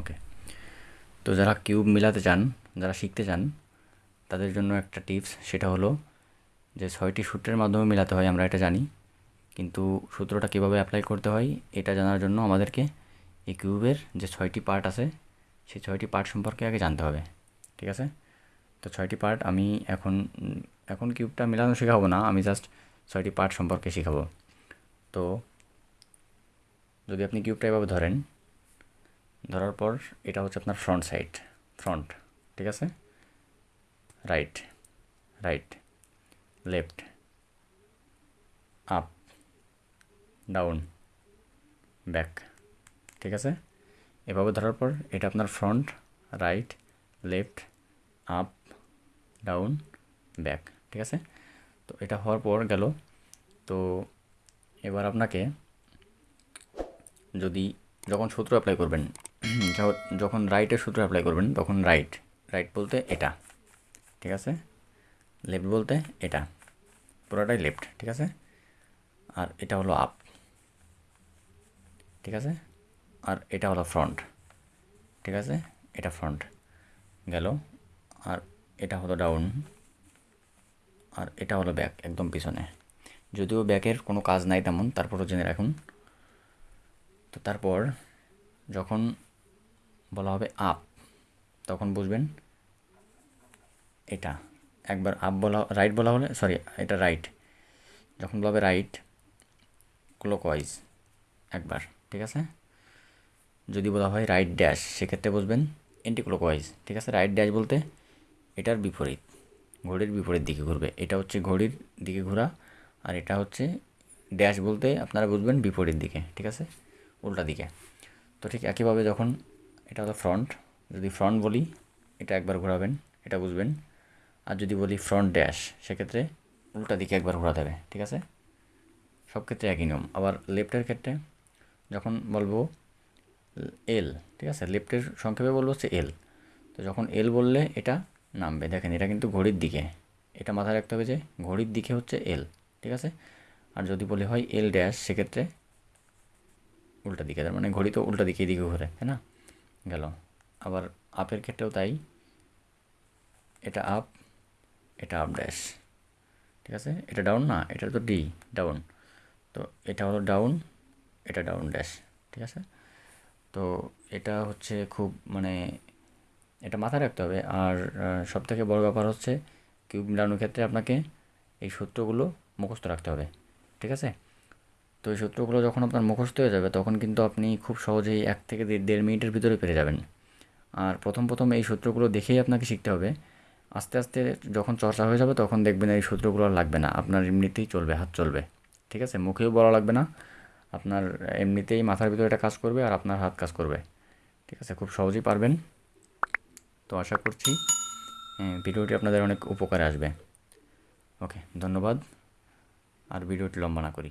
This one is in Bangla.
ওকে তো যারা কিউব মিলাতে চান, যারা শিখতে চান, তাদের জন্য একটা টিপস, সেটা হলো যে ছয়টি সূত্রের মাধ্যমে মেলাতে হয়, আমরা এটা জানি। কিন্তু সূত্রটা কীভাবে অ্যাপ্লাই করতে হয়, এটা জানার জন্য আমাদেরকে এই কিউবের যে ছয়টি পার্ট আছে, সেই ছয়টি পার্ট সম্পর্কে আগে জানতে হবে। ঠিক আছে? তো ছয়টি পার্ট আমি এখন এখন কিউবটা মেলানো শেখাবো না, আমি জাস্ট ছয়টি পার্ট সম্পর্কে শেখাবো। তো যদি আপনি কিউবটা এভাবে ধরেন ধরার পর এটা হচ্ছে আপনার ফ্রন্ট সাইড ফ্রন্ট ঠিক আছে? Right right left up down back ঠিক আছে? এভাবে ধরার পর এটা আপনার front right left up down back ঠিক আছে? তো এটা হওয়ার পর গেল। তো এবার আপনাকে যদি যখন সূত্র অ্যাপ্লাই করবেন যখন রাইটের সূত্র অ্যাপ্লাই করবেন, তখন রাইট রাইট বলতে এটা, ঠিক আছে? লেফট বলতে এটা, পুরোটাই লেফট ঠিক আছে? আর এটা হলো আপ ঠিক আছে? আর এটা হলো ফ্রন্ট ঠিক আছে? এটা ফ্রন্ট গেল, আর এটা হলো ডাউন আর এটা হলো ব্যাক একদম পিছনে। যদিও ব্যাকের কোনো কাজ নাই তেমন, তারপরও জেনে রাখুন। তো তারপর, যখন বলা হবে আপ। তখন বুঝবেন এটা। একবার আপ বলা, রাইট বলা হলে, সরি, এটা রাইট। যখন বলা হবে রাইট, ক্লোকওয়াইজ, একবার, ঠিক আছে? যদি বলা হয় রাইট ড্যাশ, সেক্ষেত্রে বুঝবেন এন্টি ক্লোকওয়াইজ ঠিক আছে? রাইট ড্যাশ বলতে এটার বিপরীত, ঘড়ির বিপরীত দিকে ঘুরবে। এটা হচ্ছে ঘড়ির দিকে ঘোরা আর এটা হচ্ছে ড্যাশ বলতে আপনারা বুঝবেন বিপরীত দিকে, ঠিক আছে? উল্টা দিকে। তো ঠিক একইভাবে যখন এটা হলো ফ্রন্ট যদি ফ্রন্ট বলি, এটা একবার ঘোরাবেন, এটা বুঝবেন। আর যদি বলি ফ্রন্ট ড্যাশ সেক্ষেত্রে উল্টা দিকে একবার ঘোরাতে হবে, ঠিক আছে? সব ক্ষেত্রে একই নিয়ম। আবার লেফটের ক্ষেত্রে যখন বলব এল ঠিক আছে? লেফটের সংক্ষেপে বলব হচ্ছে এল তো যখন এল বললে এটা নামবে। দেখেন, এটা কিন্তু ঘড়ির দিকে। এটা মাথায় রাখতে হবে যে ঘড়ির দিকে হচ্ছে এল ঠিক আছে? আর যদি বলি হয় এল ড্যাশ সেক্ষেত্রে উল্টা দিকে। তার মানে ঘড়ি তো উল্টা দিকে, এদিকে ঘুরে, তাই না? গেল। আবার আপের ক্ষেত্রেও তাই। এটা আপ এটা আপ ড্যাশ ঠিক আছে? এটা ডাউন না, এটা তো ডি ডাউন তো এটা হলো ডাউন এটা ডাউন ড্যাশ ঠিক আছে? তো এটা হচ্ছে খুব মানে এটা মাথায় রাখতে হবে। আর সবথেকে বড় ব্যাপার হচ্ছে কিউব মিলানোর ক্ষেত্রে আপনাকে এই সূত্রগুলো মুখস্থ রাখতে হবে। ঠিক আছে? তো এই সূত্রগুলো যখন আপনার মুখস্থ হয়ে যাবে, তখন কিন্তু আপনি খুব সহজেই এক থেকে দেড় মিনিটের ভিতরে পেরে যাবেন। আর প্রথম প্রথম এই সূত্রগুলো দেখেই আপনাকে শিখতে হবে। আস্তে আস্তে যখন চর্চা হয়ে যাবে, তখন দেখবেন এই সূত্রগুলো আর লাগবে না। আপনার এমনিতেই চলবে, হাত চলবে। ঠিক আছে? মুখেও বলা লাগবে না। আপনার এমনিতেই মাথার ভিতরে এটা কাজ করবে আর আপনার হাত কাজ করবে। ঠিক আছে? খুব সহজেই পারবেন। তো আশা করছি ভিডিওটি আপনাদের অনেক উপকারে আসবে। ওকে, ধন্যবাদ। আর ভিডিওটি লম্বা না করি।